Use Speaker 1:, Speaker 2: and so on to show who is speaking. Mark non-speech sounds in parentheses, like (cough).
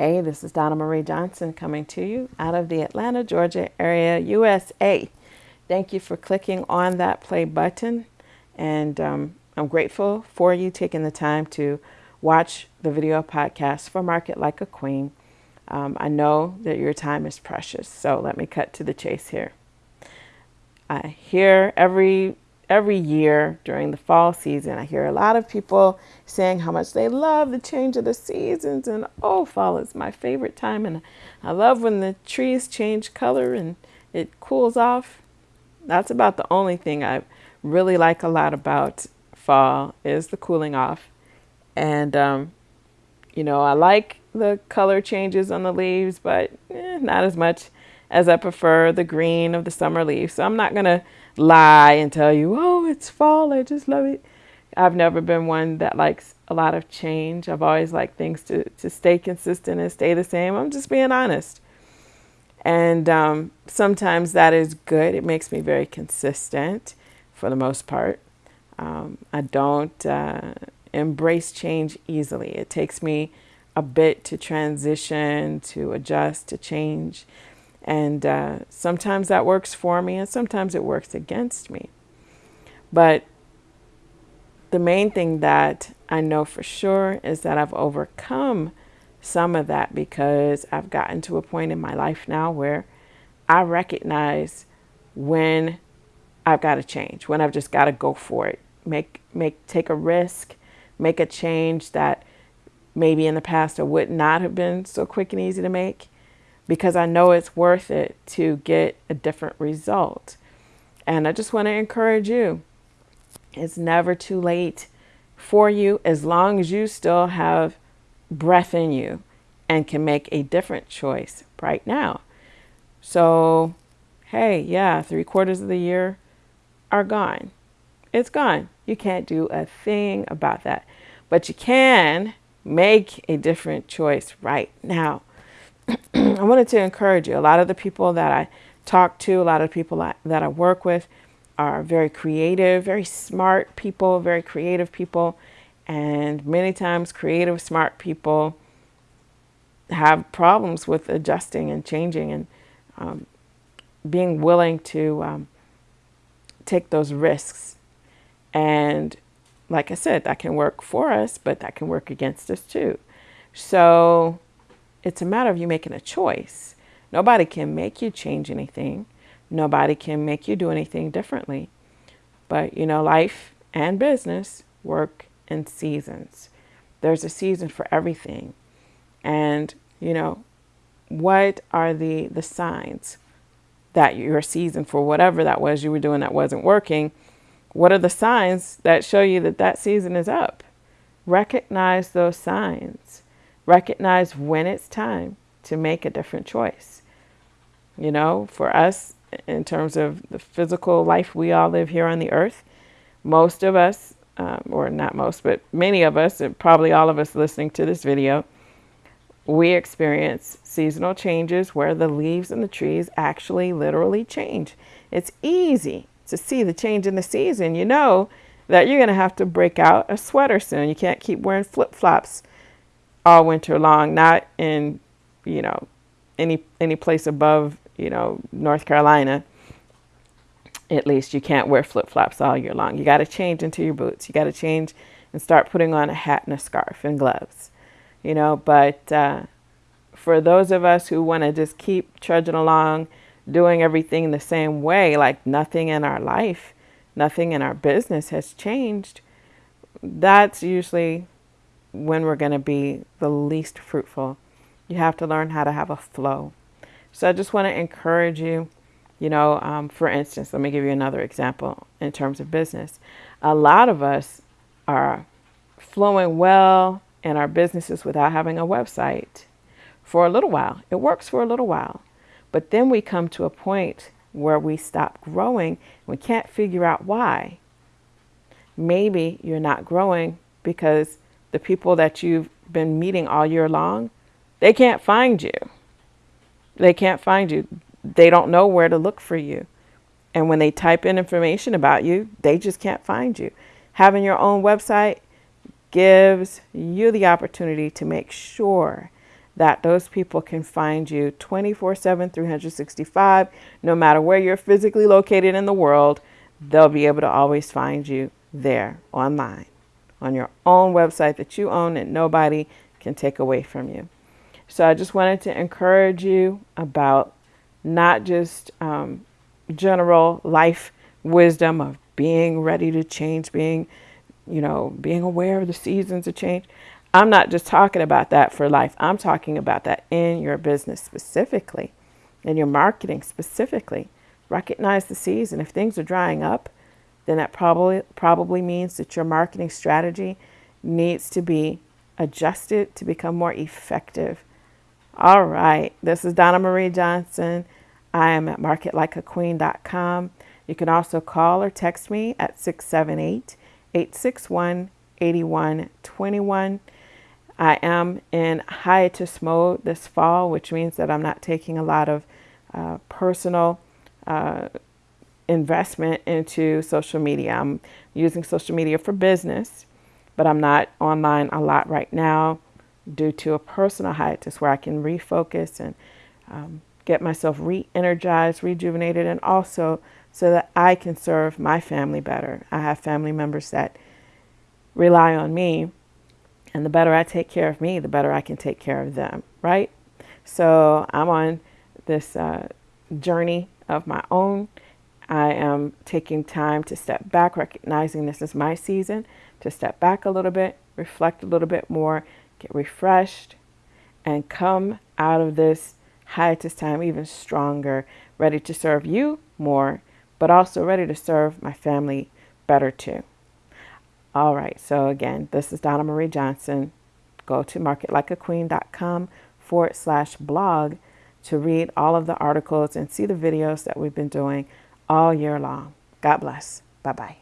Speaker 1: Hey, this is Donna Marie Johnson coming to you out of the Atlanta, Georgia area, USA. Thank you for clicking on that play button. And um, I'm grateful for you taking the time to watch the video podcast for Market Like a Queen. Um, I know that your time is precious, so let me cut to the chase here. I hear every every year during the fall season, I hear a lot of people saying how much they love the change of the seasons and oh, fall is my favorite time and I love when the trees change color and it cools off. That's about the only thing I really like a lot about fall is the cooling off. And um, you know, I like the color changes on the leaves, but eh, not as much as I prefer the green of the summer leaves. So I'm not going to lie and tell you, oh, it's fall. I just love it. I've never been one that likes a lot of change. I've always liked things to, to stay consistent and stay the same. I'm just being honest. And um, sometimes that is good. It makes me very consistent for the most part. Um, I don't uh, embrace change easily. It takes me a bit to transition, to adjust, to change. And uh, sometimes that works for me, and sometimes it works against me. But the main thing that I know for sure is that I've overcome some of that because I've gotten to a point in my life now where I recognize when I've got to change, when I've just got to go for it, make make take a risk, make a change that maybe in the past I would not have been so quick and easy to make because I know it's worth it to get a different result. And I just want to encourage you it's never too late for you as long as you still have breath in you and can make a different choice right now. So, hey, yeah, three quarters of the year are gone. It's gone. You can't do a thing about that. But you can make a different choice right now. (clears throat) I wanted to encourage you. A lot of the people that I talk to, a lot of people that I work with are very creative, very smart people, very creative people. And many times, creative, smart people have problems with adjusting and changing and um, being willing to um, take those risks. And like I said, that can work for us, but that can work against us too. So it's a matter of you making a choice. Nobody can make you change anything. Nobody can make you do anything differently. But, you know, life and business work in seasons. There's a season for everything. And, you know, what are the, the signs that your season for whatever that was you were doing that wasn't working? What are the signs that show you that that season is up? Recognize those signs recognize when it's time to make a different choice. You know, for us, in terms of the physical life we all live here on the earth, most of us, um, or not most, but many of us, and probably all of us listening to this video, we experience seasonal changes where the leaves in the trees actually literally change. It's easy to see the change in the season. You know that you're going to have to break out a sweater soon. You can't keep wearing flip flops all winter long, not in, you know, any any place above, you know, North Carolina. At least you can't wear flip-flops all year long. You got to change into your boots. You got to change and start putting on a hat and a scarf and gloves. You know, but uh, for those of us who want to just keep trudging along, doing everything the same way, like nothing in our life, nothing in our business has changed, that's usually when we're going to be the least fruitful. You have to learn how to have a flow. So I just want to encourage you, you know, um, for instance, let me give you another example in terms of business. A lot of us are flowing well in our businesses without having a website for a little while. It works for a little while. But then we come to a point where we stop growing. We can't figure out why. Maybe you're not growing because the people that you've been meeting all year long, they can't find you. They can't find you. They don't know where to look for you. And when they type in information about you, they just can't find you. Having your own website gives you the opportunity to make sure that those people can find you 24 7, 365, no matter where you're physically located in the world, they'll be able to always find you there online on your own website that you own and nobody can take away from you. So I just wanted to encourage you about not just um, general life wisdom of being ready to change, being, you know, being aware of the seasons of change. I'm not just talking about that for life. I'm talking about that in your business specifically, in your marketing specifically. Recognize the season. If things are drying up, then that probably probably means that your marketing strategy needs to be adjusted to become more effective. All right, this is Donna Marie Johnson. I am at marketlikeaqueen.com. You can also call or text me at 678 861 8121. I am in hiatus mode this fall, which means that I'm not taking a lot of uh, personal uh, investment into social media. I'm using social media for business, but I'm not online a lot right now due to a personal hiatus where I can refocus and um, get myself re energized, rejuvenated, and also so that I can serve my family better. I have family members that rely on me, and the better I take care of me, the better I can take care of them, right? So I'm on this uh, journey of my own. I am taking time to step back, recognizing this is my season, to step back a little bit, reflect a little bit more, get refreshed, and come out of this hiatus time even stronger, ready to serve you more, but also ready to serve my family better too. All right, so again, this is Donna Marie Johnson. Go to marketlikeaqueen.com forward slash blog to read all of the articles and see the videos that we've been doing all year long. God bless. Bye bye.